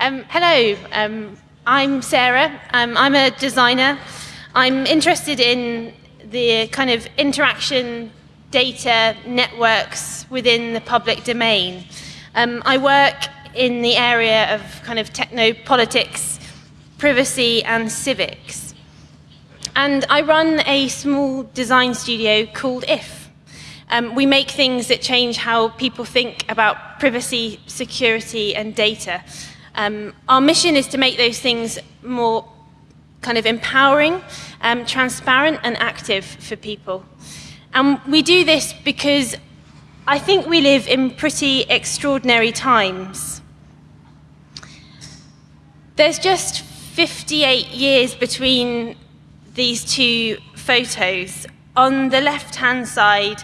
Um, hello, um, I'm Sarah. Um, I'm a designer. I'm interested in the kind of interaction data networks within the public domain. Um, I work in the area of kind of techno politics, privacy, and civics. And I run a small design studio called IF. Um, we make things that change how people think about privacy, security, and data. Um, our mission is to make those things more kind of empowering, um, transparent, and active for people. And we do this because I think we live in pretty extraordinary times. There's just 58 years between these two photos. On the left-hand side,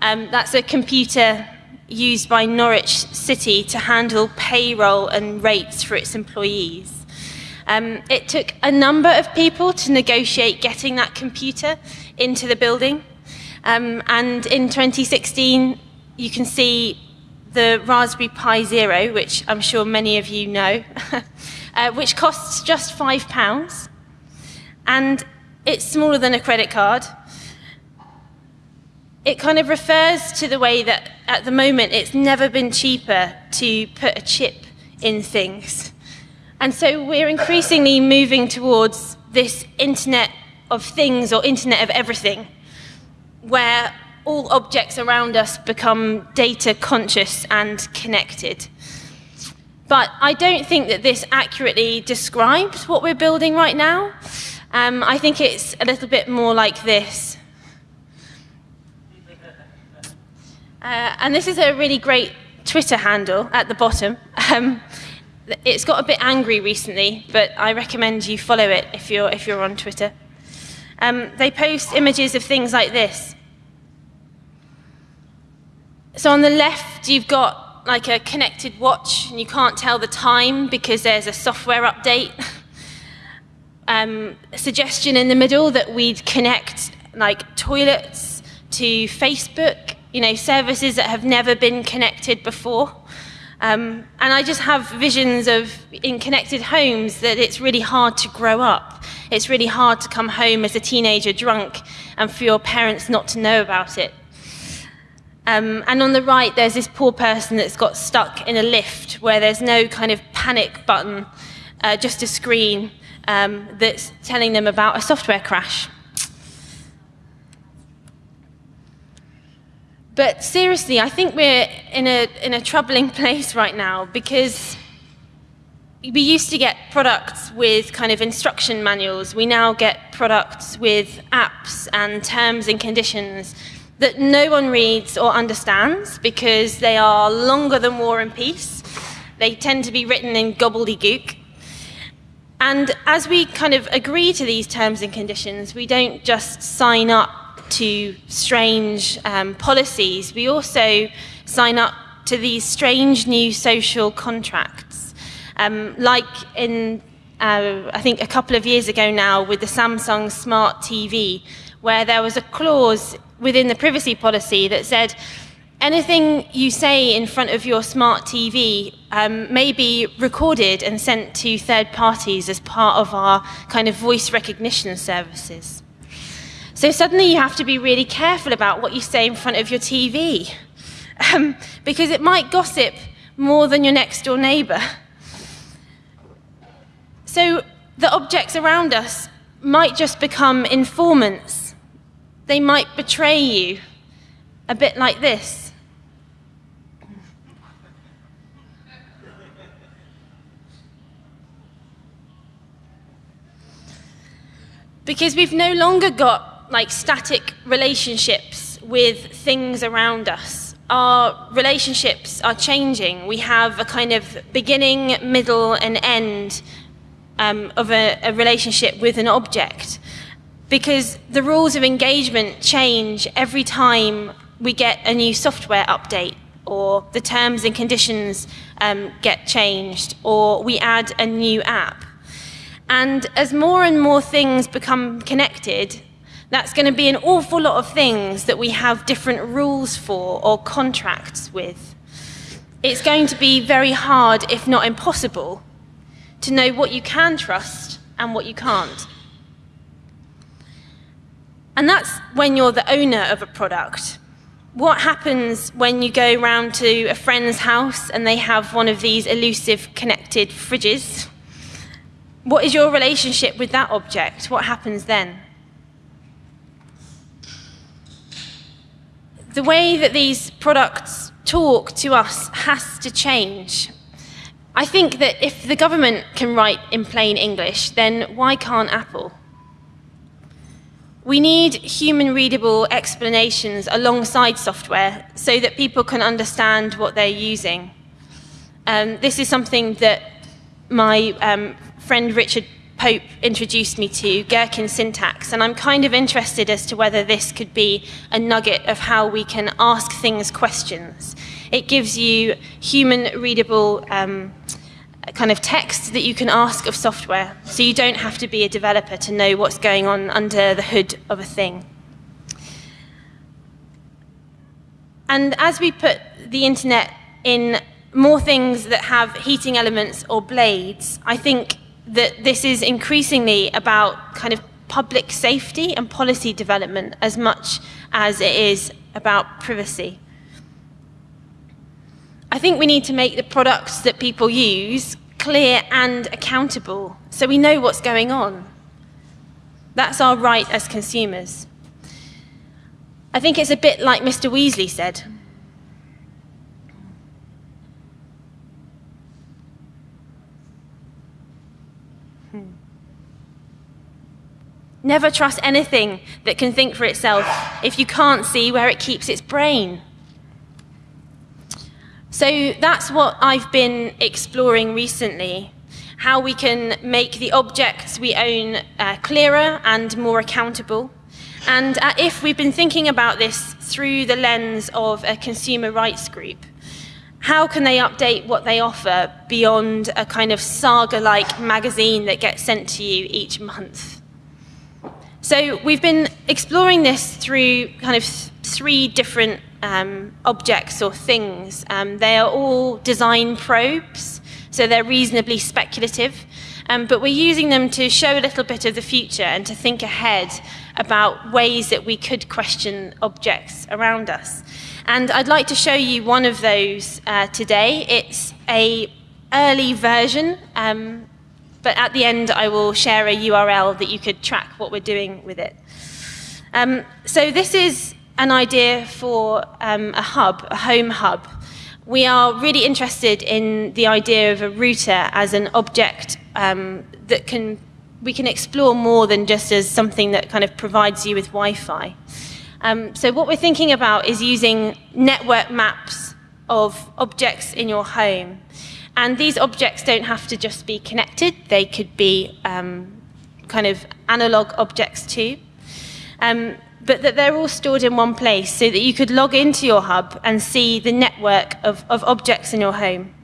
um, that's a computer used by Norwich City to handle payroll and rates for its employees. Um, it took a number of people to negotiate getting that computer into the building. Um, and in 2016, you can see the Raspberry Pi Zero, which I'm sure many of you know, uh, which costs just five pounds. And it's smaller than a credit card. It kind of refers to the way that at the moment it's never been cheaper to put a chip in things. And so we're increasingly moving towards this Internet of Things or Internet of Everything, where all objects around us become data conscious and connected. But I don't think that this accurately describes what we're building right now. Um, I think it's a little bit more like this. Uh, and this is a really great Twitter handle at the bottom. Um, it's got a bit angry recently, but I recommend you follow it if you're, if you're on Twitter. Um, they post images of things like this. So on the left, you've got like a connected watch, and you can't tell the time because there's a software update. um, a suggestion in the middle that we'd connect like toilets to Facebook, you know, services that have never been connected before. Um, and I just have visions of in connected homes that it's really hard to grow up. It's really hard to come home as a teenager drunk and for your parents not to know about it. Um, and on the right, there's this poor person that's got stuck in a lift where there's no kind of panic button, uh, just a screen um, that's telling them about a software crash. But seriously, I think we're in a, in a troubling place right now because we used to get products with kind of instruction manuals. We now get products with apps and terms and conditions that no one reads or understands because they are longer than War and Peace. They tend to be written in gobbledygook. And as we kind of agree to these terms and conditions, we don't just sign up to strange um, policies, we also sign up to these strange new social contracts. Um, like in, uh, I think a couple of years ago now with the Samsung Smart TV, where there was a clause within the privacy policy that said, anything you say in front of your smart TV um, may be recorded and sent to third parties as part of our kind of voice recognition services. So suddenly you have to be really careful about what you say in front of your TV, um, because it might gossip more than your next door neighbor. So the objects around us might just become informants. They might betray you, a bit like this. Because we've no longer got like static relationships with things around us. Our relationships are changing. We have a kind of beginning, middle, and end um, of a, a relationship with an object because the rules of engagement change every time we get a new software update or the terms and conditions um, get changed or we add a new app. And as more and more things become connected, that's going to be an awful lot of things that we have different rules for or contracts with. It's going to be very hard, if not impossible, to know what you can trust and what you can't. And that's when you're the owner of a product. What happens when you go round to a friend's house and they have one of these elusive connected fridges? What is your relationship with that object? What happens then? The way that these products talk to us has to change. I think that if the government can write in plain English, then why can't Apple? We need human readable explanations alongside software so that people can understand what they're using. Um, this is something that my um, friend Richard Pope introduced me to, Gherkin syntax, and I'm kind of interested as to whether this could be a nugget of how we can ask things questions. It gives you human readable um, kind of text that you can ask of software, so you don't have to be a developer to know what's going on under the hood of a thing. And as we put the internet in more things that have heating elements or blades, I think that this is increasingly about kind of public safety and policy development as much as it is about privacy. I think we need to make the products that people use clear and accountable so we know what's going on. That's our right as consumers. I think it's a bit like Mr. Weasley said. Never trust anything that can think for itself if you can't see where it keeps its brain. So that's what I've been exploring recently how we can make the objects we own uh, clearer and more accountable. And uh, if we've been thinking about this through the lens of a consumer rights group, how can they update what they offer beyond a kind of saga like magazine that gets sent to you each month? So we've been exploring this through kind of three different um, objects or things. Um, they are all design probes, so they're reasonably speculative, um, but we're using them to show a little bit of the future and to think ahead about ways that we could question objects around us. And I'd like to show you one of those uh, today. It's a early version, um, but at the end I will share a URL that you could track what we're doing with it. Um, so this is an idea for um, a hub, a home hub. We are really interested in the idea of a router as an object um, that can we can explore more than just as something that kind of provides you with Wi-Fi. Um, so what we're thinking about is using network maps of objects in your home. And these objects don't have to just be connected. They could be um, kind of analog objects too. Um, but that they're all stored in one place so that you could log into your hub and see the network of, of objects in your home.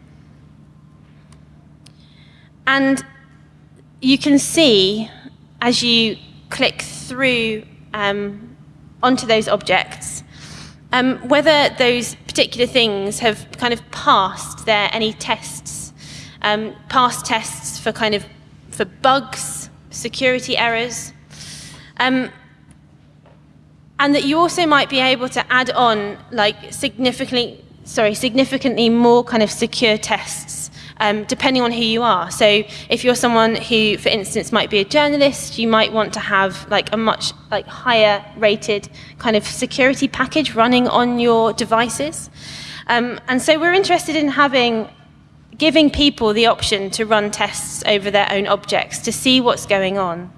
And you can see as you click through um, onto those objects um, whether those particular things have kind of passed their any tests, um, past tests for kind of for bugs, security errors. Um, and that you also might be able to add on like significantly, sorry, significantly more kind of secure tests um, depending on who you are. So if you're someone who, for instance, might be a journalist, you might want to have like a much like higher rated kind of security package running on your devices. Um, and so we're interested in having giving people the option to run tests over their own objects to see what's going on.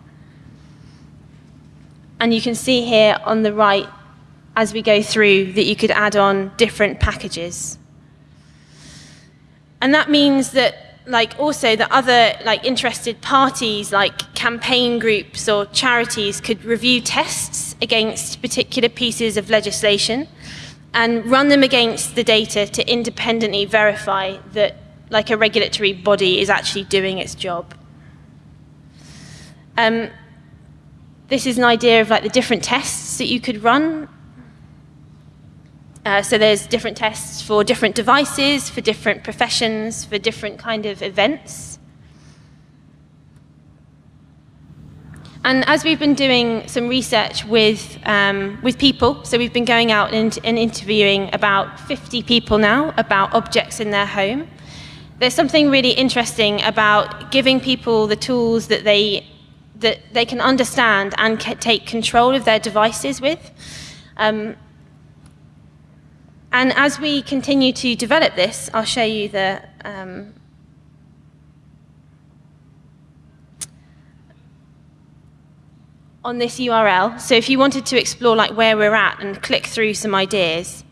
And you can see here on the right, as we go through, that you could add on different packages. And that means that like also that other like interested parties like campaign groups or charities could review tests against particular pieces of legislation and run them against the data to independently verify that like a regulatory body is actually doing its job. Um, this is an idea of like the different tests that you could run. Uh, so there's different tests for different devices, for different professions, for different kind of events. And as we've been doing some research with, um, with people, so we've been going out and, and interviewing about 50 people now about objects in their home, there's something really interesting about giving people the tools that they, that they can understand and take control of their devices with. Um, and as we continue to develop this, I'll show you the um, on this URL. So if you wanted to explore like where we're at and click through some ideas,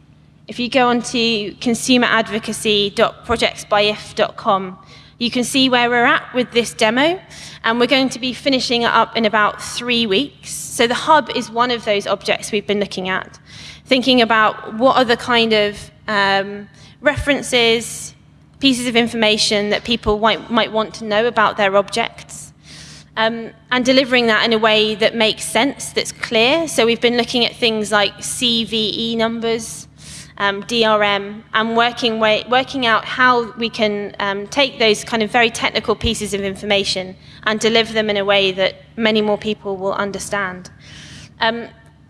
if you go onto consumeradvocacy.projectsbyif.com, you can see where we're at with this demo, and we're going to be finishing it up in about three weeks. So the hub is one of those objects we've been looking at, thinking about what are the kind of um, references, pieces of information that people might, might want to know about their objects um, and delivering that in a way that makes sense, that's clear. So we've been looking at things like CVE numbers, um, DRM, and working, way, working out how we can um, take those kind of very technical pieces of information and deliver them in a way that many more people will understand.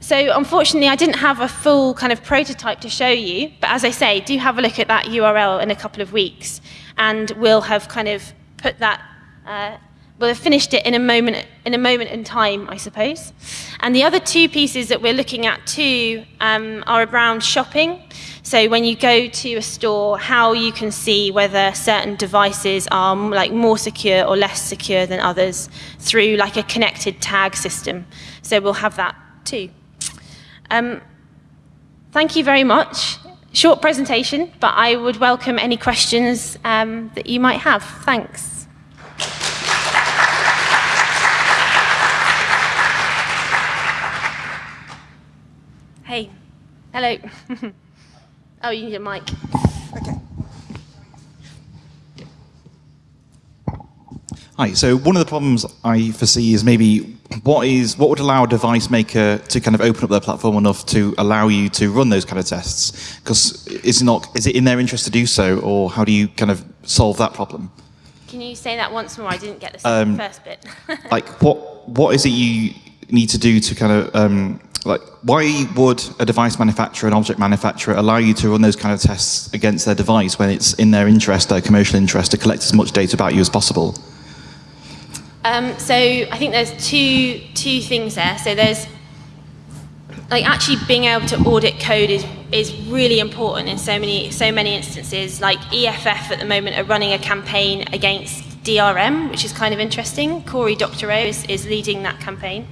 So unfortunately, I didn't have a full kind of prototype to show you, but as I say, do have a look at that URL in a couple of weeks, and we'll have kind of put that uh, we'll have finished it in a moment in a moment in time, I suppose. And the other two pieces that we're looking at too um, are around shopping. So when you go to a store, how you can see whether certain devices are like more secure or less secure than others through like a connected tag system. So we'll have that too. Um, thank you very much. Short presentation, but I would welcome any questions um, that you might have. Thanks. Hey, hello. oh, you need a mic. Okay. Hi. So one of the problems I foresee is maybe what is what would allow a device maker to kind of open up their platform enough to allow you to run those kind of tests? Because is it not is it in their interest to do so, or how do you kind of solve that problem? Can you say that once more? I didn't get the um, first bit. like what what is it you need to do to kind of um, like, why would a device manufacturer, an object manufacturer, allow you to run those kind of tests against their device when it's in their interest, their commercial interest, to collect as much data about you as possible? Um, so I think there's two two things there. So there's like actually being able to audit code is is really important in so many so many instances. Like EFF at the moment are running a campaign against DRM, which is kind of interesting. Corey Doctorow is, is leading that campaign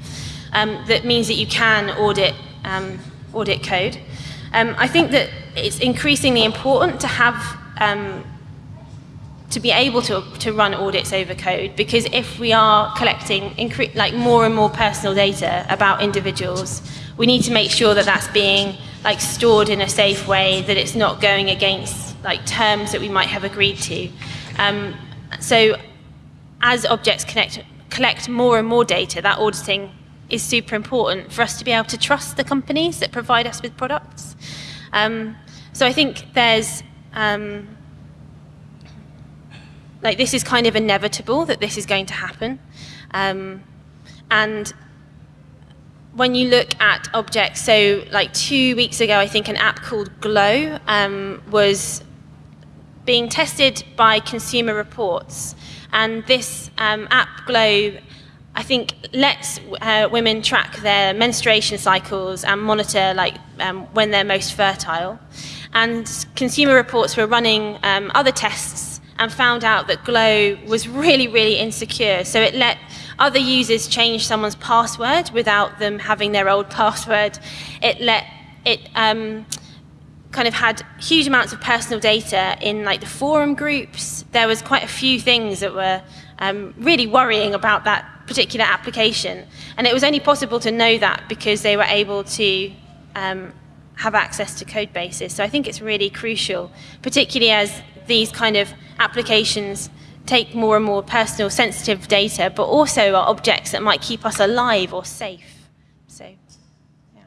um, that means that you can audit, um, audit code. Um, I think that it's increasingly important to have um, to be able to, to run audits over code because if we are collecting like more and more personal data about individuals, we need to make sure that that's being like stored in a safe way, that it's not going against like terms that we might have agreed to. Um, so as objects connect, collect more and more data, that auditing is super important for us to be able to trust the companies that provide us with products. Um, so I think there's, um, like this is kind of inevitable that this is going to happen. Um, and when you look at objects, so like two weeks ago, I think an app called Glow um, was being tested by Consumer Reports. And this um, app, Glow, I think lets uh, women track their menstruation cycles and monitor like um, when they're most fertile. And Consumer Reports were running um, other tests and found out that Glow was really, really insecure. So it let other users change someone's password without them having their old password. It let it um, kind of had huge amounts of personal data in like the forum groups. There was quite a few things that were um, really worrying about that particular application. And it was only possible to know that because they were able to um, have access to code bases. So I think it's really crucial, particularly as these kind of applications take more and more personal sensitive data, but also are objects that might keep us alive or safe. So, yeah.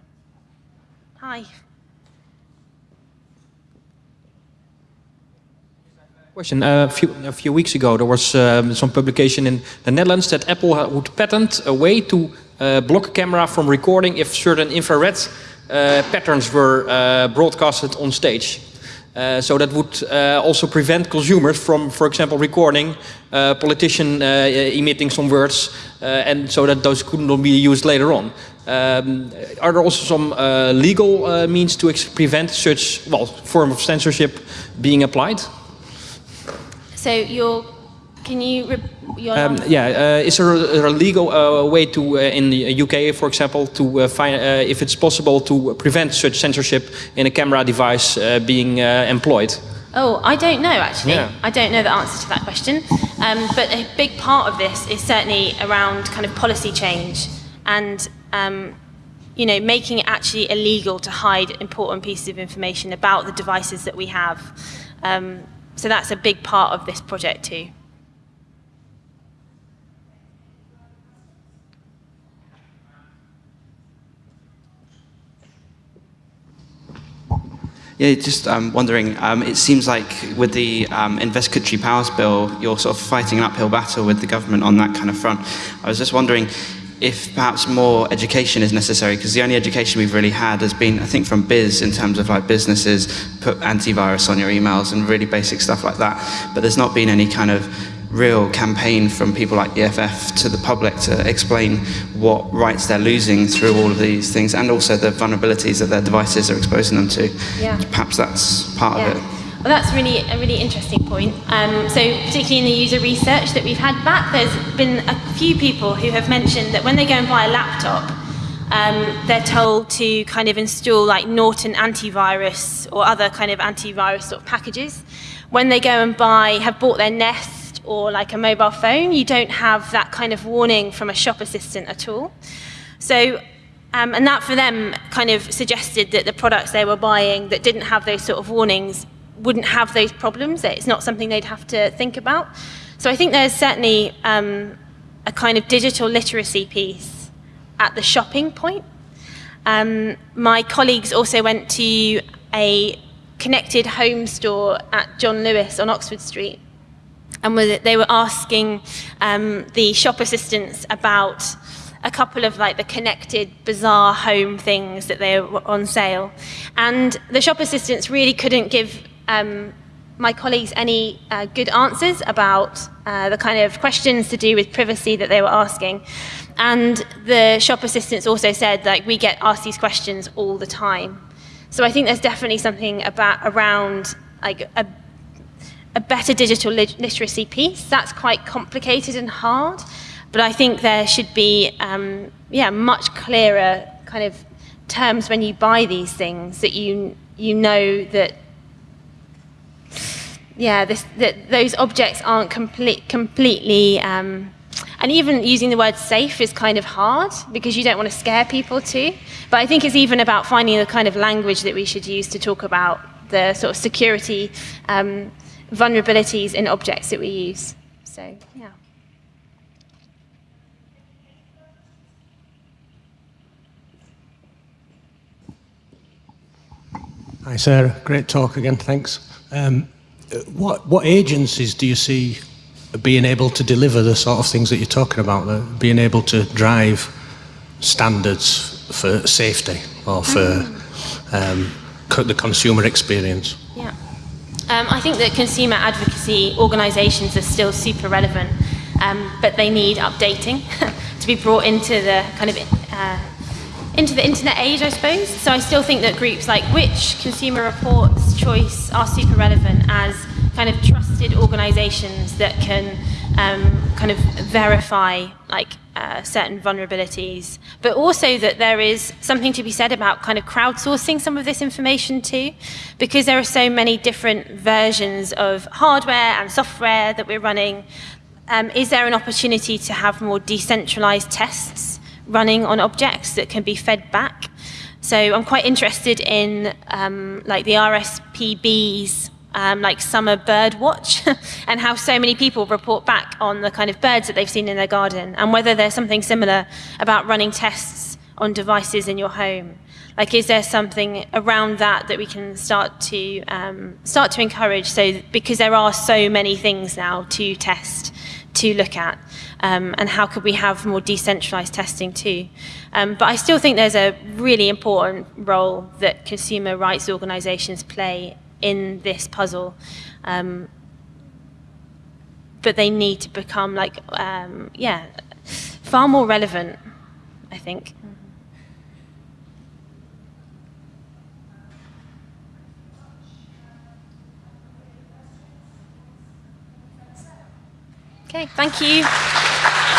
Hi. Question. Uh, a, few, a few weeks ago, there was um, some publication in the Netherlands that Apple would patent a way to uh, block a camera from recording if certain infrared uh, patterns were uh, broadcasted on stage. Uh, so that would uh, also prevent consumers from, for example, recording uh, politician emitting some words, and so that those could not be used later on. Um, are there also some legal means to prevent such well form of censorship being applied? So you're can you? Um, yeah, uh, is there a, a legal uh, way to, uh, in the UK, for example, to uh, find uh, if it's possible to prevent such censorship in a camera device uh, being employed? Oh, I don't know actually. Yeah. I don't know the answer to that question. Um, but a big part of this is certainly around kind of policy change and. Um, you know, making it actually illegal to hide important pieces of information about the devices that we have. Um, so that's a big part of this project too. Yeah, just um, wondering, um, it seems like with the um, investigatory powers bill, you're sort of fighting an uphill battle with the government on that kind of front. I was just wondering if perhaps more education is necessary, because the only education we've really had has been, I think, from biz in terms of like businesses put antivirus on your emails and really basic stuff like that. But there's not been any kind of real campaign from people like EFF to the public to explain what rights they're losing through all of these things and also the vulnerabilities that their devices are exposing them to. Yeah. Perhaps that's part yeah. of it. Well, that's really a really interesting point. Um, so, particularly in the user research that we've had back, there's been a few people who have mentioned that when they go and buy a laptop, um, they're told to kind of install like Norton antivirus or other kind of antivirus sort of packages. When they go and buy, have bought their Nest or like a mobile phone, you don't have that kind of warning from a shop assistant at all. So, um, and that for them kind of suggested that the products they were buying that didn't have those sort of warnings wouldn't have those problems. It's not something they'd have to think about. So I think there's certainly um, a kind of digital literacy piece at the shopping point. Um, my colleagues also went to a connected home store at John Lewis on Oxford Street and they were asking um, the shop assistants about a couple of like the connected bizarre home things that they were on sale. And the shop assistants really couldn't give um, my colleagues any uh, good answers about uh, the kind of questions to do with privacy that they were asking. And the shop assistants also said like we get asked these questions all the time. So i think there's definitely something about around like a a better digital literacy piece. That's quite complicated and hard, but I think there should be, um, yeah, much clearer kind of terms when you buy these things that you you know that yeah this, that those objects aren't complete completely um, and even using the word safe is kind of hard because you don't want to scare people too but I think it's even about finding the kind of language that we should use to talk about the sort of security um, vulnerabilities in objects that we use. So, yeah. Hi, Sarah. Great talk again. Thanks. Um, what what agencies do you see being able to deliver the sort of things that you're talking about? being able to drive standards for safety or for mm. um, the consumer experience? Yeah. Um, I think that consumer advocacy organisations are still super relevant, um, but they need updating to be brought into the kind of uh, into the internet age, I suppose. So I still think that groups like Which, Consumer Reports, Choice are super relevant as kind of trusted organisations that can um, kind of verify like uh, certain vulnerabilities, but also that there is something to be said about kind of crowdsourcing some of this information too, because there are so many different versions of hardware and software that we're running. Um, is there an opportunity to have more decentralized tests running on objects that can be fed back? So I'm quite interested in um, like the RSPB's um, like summer bird watch and how so many people report back on the kind of birds that they've seen in their garden and whether there's something similar about running tests on devices in your home? Like, is there something around that that we can start to um, start to encourage? So, because there are so many things now to test, to look at, um, and how could we have more decentralized testing too? Um, but I still think there's a really important role that consumer rights organisations play in this puzzle. Um, but they need to become like, um, yeah, far more relevant, I think. Okay, thank you.